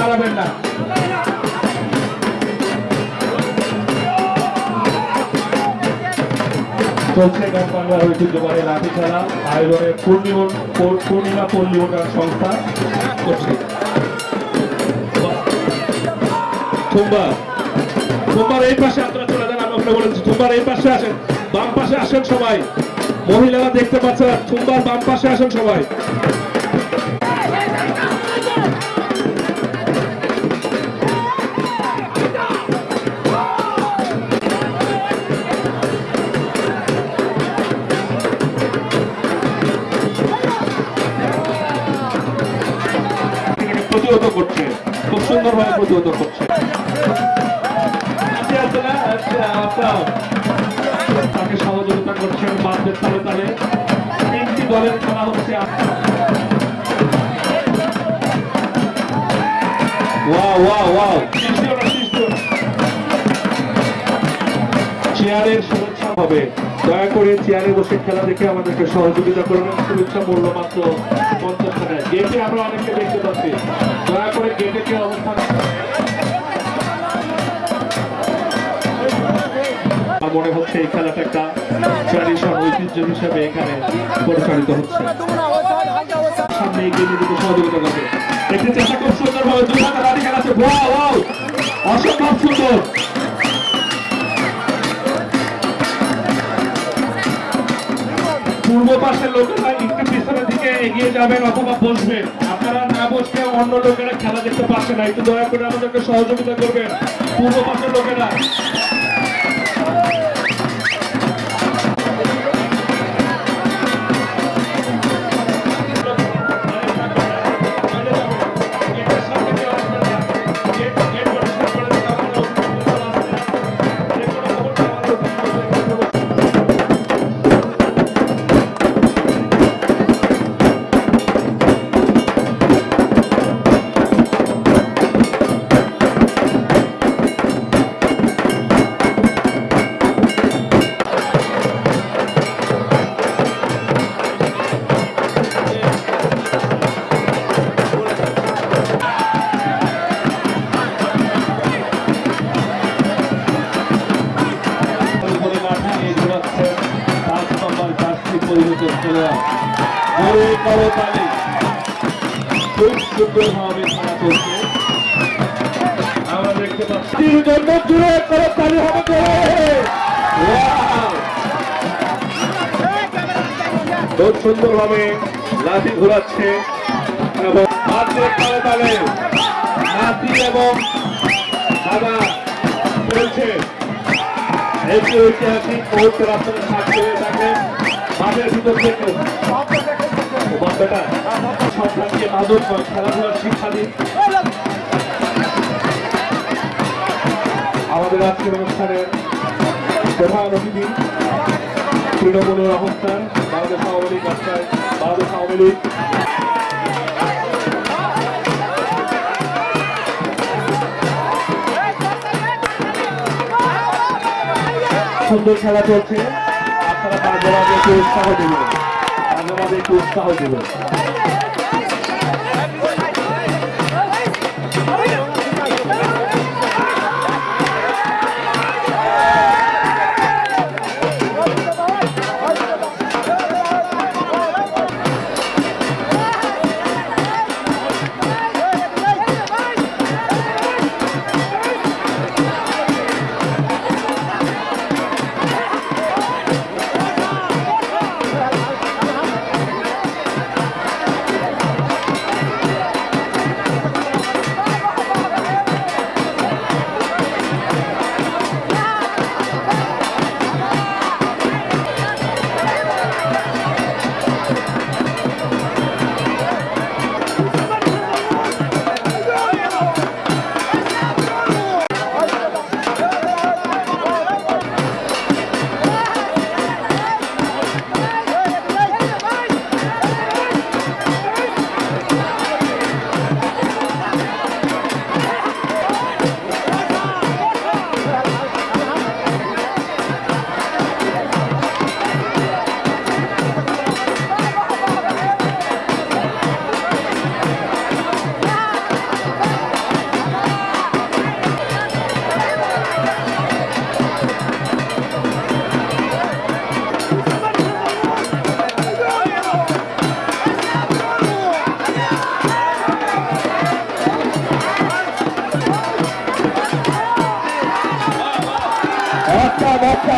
দাঁড়াবেন না। চলছে বাংলার ঐতিহ্যবাহী লাঠি খেলা, আয়োজনে পূর্ণিমা পূর্ণিমা সংস্থা করছে। সোমবার এই পাশে আপনারা চলে যান, আমি বলেছি সোমবার এই পাশে আসেন, বাম পাশে আসেন সবাই। মহিলারা দেখতে পাচ্ছেন সোমবার বাম পাশে আসেন সবাই। প্রতিহত করছে। খুব সুন্দরভাবে প্রতিহত করছে। আচ্ছা, আচ্ছা, আচ্ছা। তাকে সহযোগিতা করছেন বাদ্যের তালে তালে। তিনটি দলের খেলা হচ্ছে চেয়ারের শুভেচ্ছা হবে। দয়া করে চেয়ারে বসে খেলা দেখে আমাদেরকে সহযোগিতা করবেন শুভেচ্ছা মূল্য মাত্র পঞ্চাশ টাকা গেটে আমরা অনেককে দেখতে পাচ্ছি। দয়া করে গেটে কে অবস্থান মনে হচ্ছে এই খেলাটা একটা ট্র্যাডিশন ঐতিহ্য হিসেবে এখানে পরিচালিত হচ্ছে। সামনে এগিয়ে যেতে সহযোগিতা করবে। দেখতে চেষ্টা খুব সুন্দরভাবে। দুই হাতে ওয়াও ওয়াও অসম্ভব সুন্দর। পূর্ব পাশের লোকেরা একটু পিছনের দিকে এগিয়ে যাবেন অথবা বসবেন। আপনারা না বসলে অন্য লোকেরা খেলা দেখতে পাচ্ছে না। একটু দয়া করে আমাদেরকে সহযোগিতা করবেন। পূর্ব পাশের লোকেরা। তালি খুব সুন্দরভাবে খেলা চলছে। আমরা দেখতে পাচ্ছি। জন্য জুড়ে করো তালি হবে! খুব সুন্দরভাবে লাঠি ঘোরাচ্ছে এবং হাতে তালে তালে নাতি এবং দাদা চলছে একটি ঐতিহাসিক মুহূর্তের আপনারা সাক্ষী হয়ে থাকেন মাঠের ভিতর থেকে। আমাদের আজকের অনুষ্ঠানের প্রধান অতিথি তৃণমূলের অবস্থান, বাংলাদেশ আওয়ামী লীগ রাস্তায় বাংলাদেশ আওয়ামী লীগ। সুন্দর খেলা চলছে। আপনারা একটু উৎসাহ দেবেন মাঝে মাঝে একটু উৎসাহ দেবেন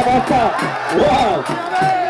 রাস্তা ওয়াও হাতের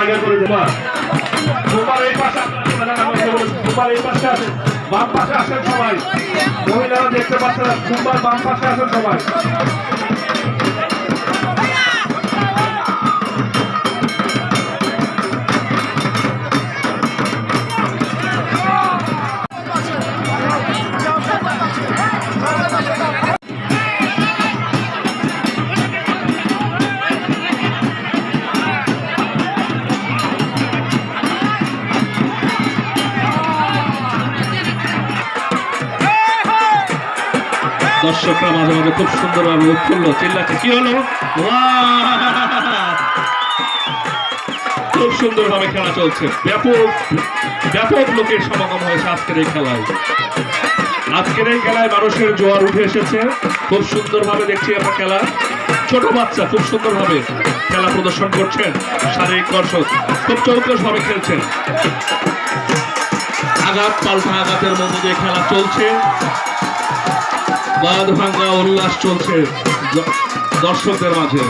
জায়গা করে দেবা তোমার তোমার এই পাশে বাম পাশে আসেন সবাই। মহিলারা দেখতে পাচ্ছেন তোমার বাম পাশে আসেন সবাই। মাঝে মাঝে খুব সুন্দরভাবে উৎফুল্ল চিল্লাচ্ছে, কি হলো? খুব সুন্দরভাবে খেলা চলছে। ব্যাপক ব্যাপক লোকের সমাগম হয়েছে আজকের এই খেলায়। আজকের এই খেলায় মানুষের জোয়ার উঠে এসেছে। খুব সুন্দরভাবে দেখছি আমরা খেলা। ছোট বাচ্চা খুব সুন্দরভাবে খেলা প্রদর্শন করছেন শারীরিক দর্শক খুব চৌকস ভাবে খেলছেন। আঘাত, পাল্টা আঘাতের মধ্যে দিয়ে খেলা চলছে। বাঁধ ভাঙ্গা উল্লাস চলছে দর্শকদের মাঝে।